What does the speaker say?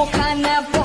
mukha na